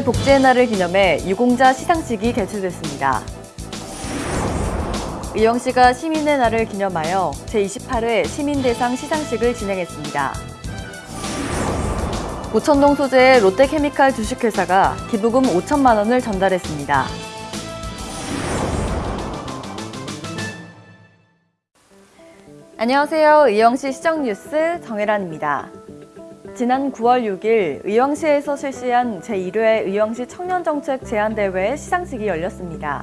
사회복지의 날을 기념해 유공자 시상식이 개최됐습니다. 의왕시가 시민의 날을 기념하여 제28회 시민대상 시상식을 진행했습니다. 고천동 소재의 롯데케미칼 주식회사가 기부금 5천만 원을 전달했습니다. 안녕하세요. 의왕시 시정뉴스 정혜란입니다. 지난 9월 6일 의왕시에서 실시한 제1회 의왕시 청년정책 제안대회 시상식이 열렸습니다.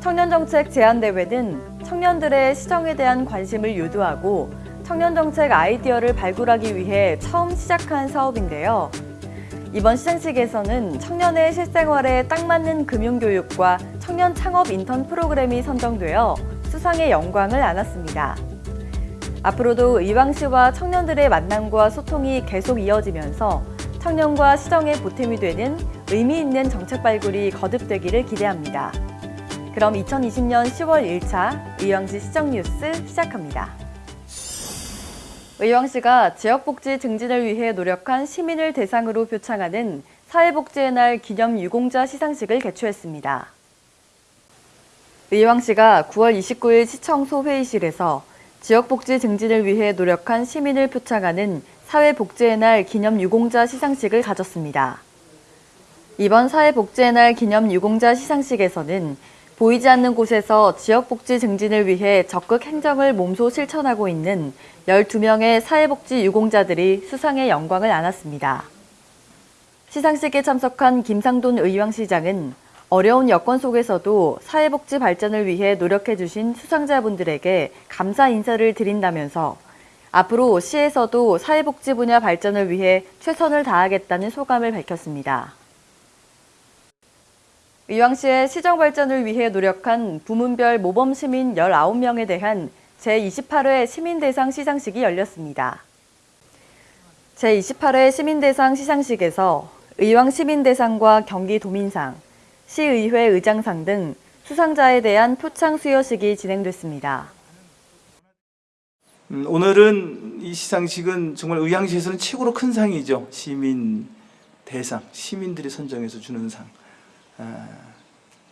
청년정책 제안대회는 청년들의 시정에 대한 관심을 유도하고 청년정책 아이디어를 발굴하기 위해 처음 시작한 사업인데요. 이번 시상식에서는 청년의 실생활에 딱 맞는 금융교육과 청년 창업 인턴 프로그램이 선정되어 수상의 영광을 안았습니다. 앞으로도 의왕시와 청년들의 만남과 소통이 계속 이어지면서 청년과 시정의 보탬이 되는 의미 있는 정책 발굴이 거듭되기를 기대합니다. 그럼 2020년 10월 1차 의왕시 시정뉴스 시작합니다. 의왕시가 지역복지 증진을 위해 노력한 시민을 대상으로 표창하는 사회복지의 날 기념 유공자 시상식을 개최했습니다. 의왕시가 9월 29일 시청소 회의실에서 지역복지 증진을 위해 노력한 시민을 표창하는 사회복지의 날 기념 유공자 시상식을 가졌습니다. 이번 사회복지의 날 기념 유공자 시상식에서는 보이지 않는 곳에서 지역복지 증진을 위해 적극 행정을 몸소 실천하고 있는 12명의 사회복지 유공자들이 수상의 영광을 안았습니다. 시상식에 참석한 김상돈 의왕시장은 어려운 여건 속에서도 사회복지 발전을 위해 노력해주신 수상자분들에게 감사 인사를 드린다면서 앞으로 시에서도 사회복지 분야 발전을 위해 최선을 다하겠다는 소감을 밝혔습니다. 의왕시의 시정 발전을 위해 노력한 부문별 모범시민 19명에 대한 제28회 시민대상 시상식이 열렸습니다. 제28회 시민대상 시상식에서 의왕시민대상과 경기도민상, 시의회 의장상 등 수상자에 대한 표창 수여식이 진행됐습니다. 음, 오늘은 이 시상식은 정말 의왕시에서는 최고로 큰 상이죠. 시민 대상, 시민들이 선정해서 주는 상. 아,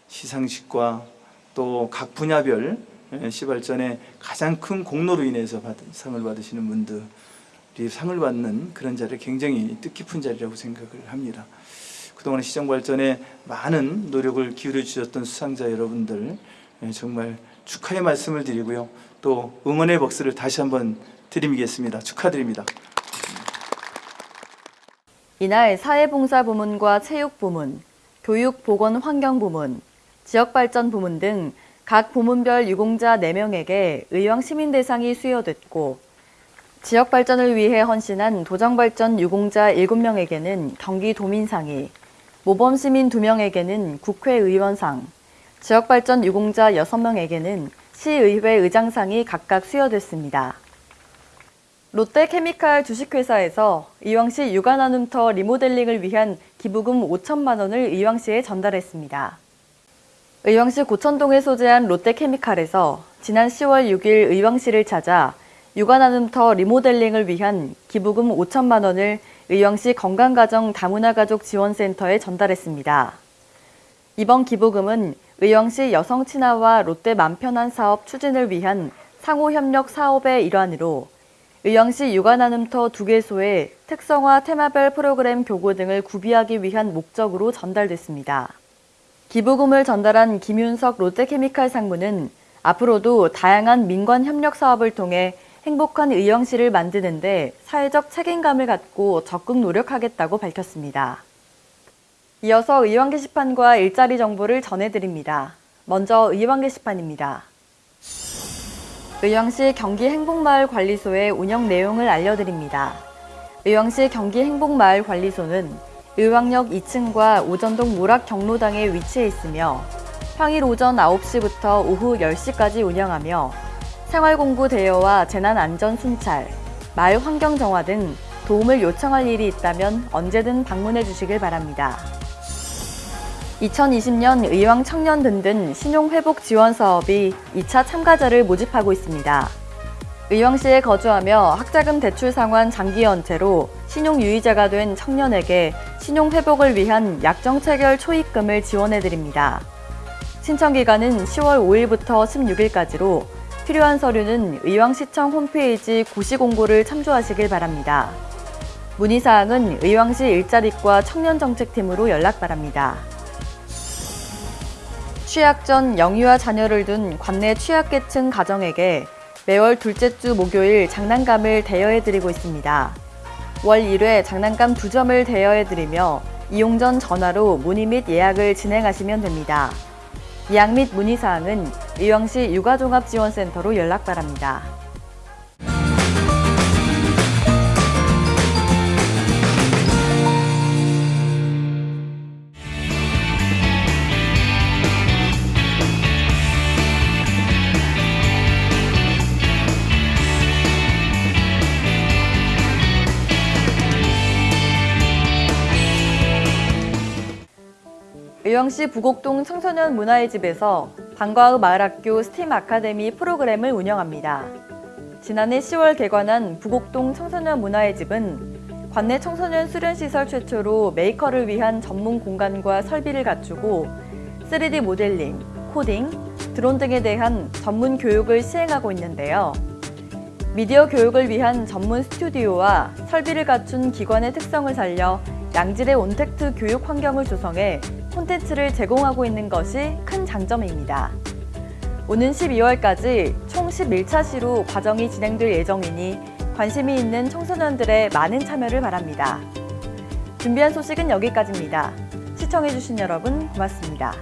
시상식과 또 각 분야별 예, 시발전에 가장 큰 공로로 인해서 받은, 상을 받으시는 분들이 상을 받는 그런 자리를 굉장히 뜻깊은 자리라고 생각을 합니다. 그동안 시정 발전에 많은 노력을 기울여 주셨던 수상자 여러분들 예, 정말 축하의 말씀을 드리고요. 또 응원의 박수를 다시 한번 드리겠습니다. 축하드립니다. 이날 사회봉사부문과 체육부문, 교육보건환경부문, 지역발전부문 등 각 부문별 유공자 4명에게 의왕 시민대상이 수여됐고 지역발전을 위해 헌신한 도정발전 유공자 7명에게는 경기도민상이 모범 시민 2명에게는 국회의원상, 지역발전 유공자 6명에게는 시의회 의장상이 각각 수여됐습니다. 롯데케미칼 주식회사에서 의왕시 육아나눔터 리모델링을 위한 기부금 5천만 원을 의왕시에 전달했습니다. 의왕시 고천동에 소재한 롯데케미칼에서 지난 10월 6일 의왕시를 찾아 육아나눔터 리모델링을 위한 기부금 5천만 원을 의왕시 건강가정 다문화가족 지원센터에 전달했습니다. 이번 기부금은 의왕시 여성 친화와 롯데 맘편한 사업 추진을 위한 상호협력 사업의 일환으로 의왕시 육아나눔터 두 개소에 특성화 테마별 프로그램 교구 등을 구비하기 위한 목적으로 전달됐습니다. 기부금을 전달한 김윤석 롯데케미칼 상무는 앞으로도 다양한 민관 협력 사업을 통해 행복한 의왕시를 만드는데 사회적 책임감을 갖고 적극 노력하겠다고 밝혔습니다. 이어서 의왕 게시판과 일자리 정보를 전해드립니다. 먼저 의왕 게시판입니다. 의왕시 경기행복마을관리소의 운영 내용을 알려드립니다. 의왕시 경기행복마을관리소는 의왕역 2층과 오전동 모락 경로당에 위치해 있으며 평일 오전 9시부터 오후 10시까지 운영하며 생활공부 대여와 재난안전 순찰, 마을 환경 정화 등 도움을 요청할 일이 있다면 언제든 방문해 주시길 바랍니다. 2020년 의왕 청년 든든 신용회복 지원 사업이 2차 참가자를 모집하고 있습니다. 의왕시에 거주하며 학자금 대출 상환 장기 연체로 신용 유의자가 된 청년에게 신용 회복을 위한 약정 체결 초입금을 지원해 드립니다. 신청 기간은 10월 5일부터 16일까지로 필요한 서류는 의왕시청 홈페이지 고시 공고를 참조하시길 바랍니다. 문의 사항은 의왕시 일자리과 청년정책팀으로 연락 바랍니다. 취약 전 영유아 자녀를 둔 관내 취약계층 가정에게 매월 둘째 주 목요일 장난감을 대여해드리고 있습니다. 월 1회 장난감 2점을 대여해드리며 이용 전 전화로 문의 및 예약을 진행하시면 됩니다. 예약 및 문의 사항은 의왕시 육아종합지원센터로 연락 바랍니다. 의왕시 부곡동 청소년 문화의 집에서 방과후 마을학교 스팀 아카데미 프로그램을 운영합니다. 지난해 10월 개관한 부곡동 청소년 문화의 집은 관내 청소년 수련시설 최초로 메이커를 위한 전문 공간과 설비를 갖추고 3D 모델링, 코딩, 드론 등에 대한 전문 교육을 시행하고 있는데요. 미디어 교육을 위한 전문 스튜디오와 설비를 갖춘 기관의 특성을 살려 양질의 온택트 교육 환경을 조성해 콘텐츠를 제공하고 있는 것이 큰 장점입니다. 오는 12월까지 총 11차 시로 과정이 진행될 예정이니 관심이 있는 청소년들의 많은 참여를 바랍니다. 준비한 소식은 여기까지입니다. 시청해주신 여러분 고맙습니다.